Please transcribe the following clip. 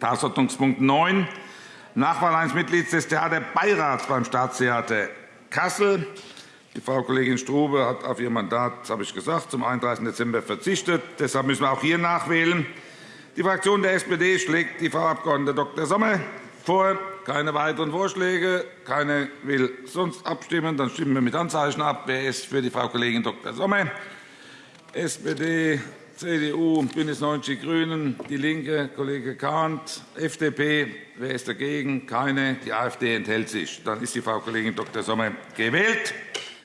Tagesordnungspunkt 9, Nachwahl eines Mitglieds des Theaterbeirats beim Staatstheater Kassel. Die Frau Kollegin Strube hat auf ihr Mandat, das habe ich gesagt, zum 31. Dezember verzichtet. Deshalb müssen wir auch hier nachwählen. Die Fraktion der SPD schlägt die Frau Abg. Dr. Sommer vor. Keine weiteren Vorschläge. Keine will sonst abstimmen. Dann stimmen wir mit Handzeichen ab. Wer ist für die Frau Kollegin Dr. Sommer? SPD, CDU, BÜNDNIS 90 die GRÜNEN, DIE LINKE, Kollege Kahnt, FDP. Wer ist dagegen? Keine. Die AfD enthält sich. Dann ist die Frau Kollegin Dr. Sommer gewählt.